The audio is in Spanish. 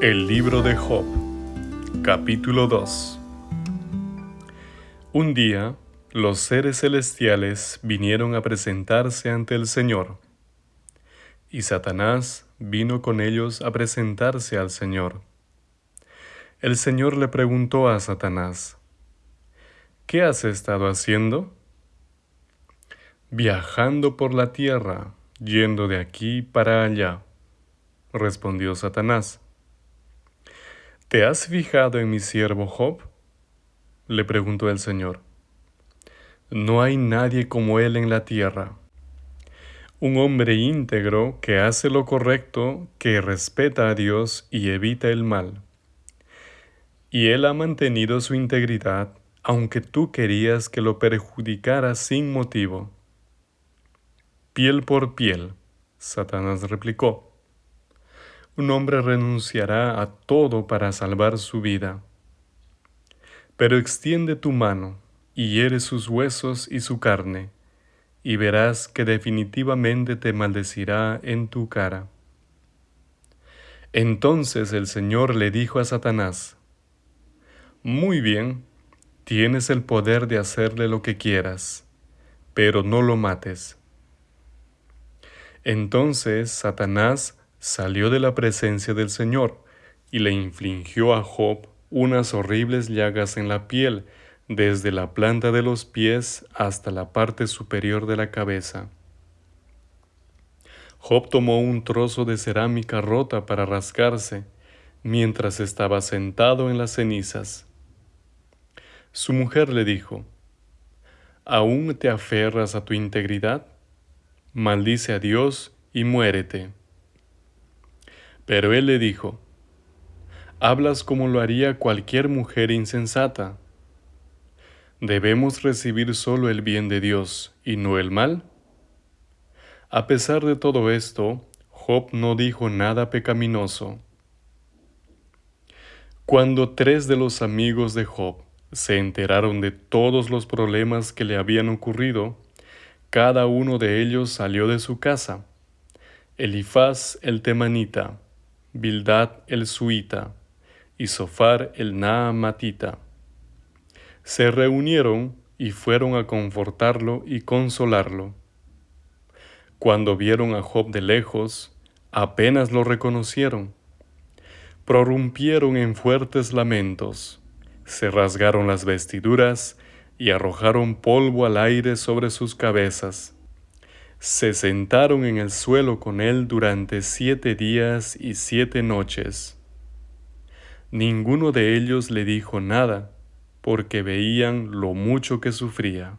El libro de Job, capítulo 2 Un día, los seres celestiales vinieron a presentarse ante el Señor, y Satanás vino con ellos a presentarse al Señor. El Señor le preguntó a Satanás, ¿Qué has estado haciendo? Viajando por la tierra, yendo de aquí para allá, respondió Satanás. ¿Te has fijado en mi siervo Job? le preguntó el Señor. No hay nadie como él en la tierra. Un hombre íntegro que hace lo correcto, que respeta a Dios y evita el mal. Y él ha mantenido su integridad, aunque tú querías que lo perjudicara sin motivo. Piel por piel, Satanás replicó. Un hombre renunciará a todo para salvar su vida. Pero extiende tu mano y hiere sus huesos y su carne, y verás que definitivamente te maldecirá en tu cara. Entonces el Señor le dijo a Satanás, Muy bien, tienes el poder de hacerle lo que quieras, pero no lo mates. Entonces Satanás salió de la presencia del Señor y le infligió a Job unas horribles llagas en la piel, desde la planta de los pies hasta la parte superior de la cabeza. Job tomó un trozo de cerámica rota para rascarse, mientras estaba sentado en las cenizas. Su mujer le dijo, ¿Aún te aferras a tu integridad? maldice a Dios y muérete. Pero él le dijo, Hablas como lo haría cualquier mujer insensata. ¿Debemos recibir solo el bien de Dios y no el mal? A pesar de todo esto, Job no dijo nada pecaminoso. Cuando tres de los amigos de Job se enteraron de todos los problemas que le habían ocurrido, cada uno de ellos salió de su casa. Elifaz el temanita, Bildad el suita y Sofar el naamatita. Se reunieron y fueron a confortarlo y consolarlo. Cuando vieron a Job de lejos, apenas lo reconocieron. Prorrumpieron en fuertes lamentos, se rasgaron las vestiduras y arrojaron polvo al aire sobre sus cabezas. Se sentaron en el suelo con él durante siete días y siete noches. Ninguno de ellos le dijo nada, porque veían lo mucho que sufría.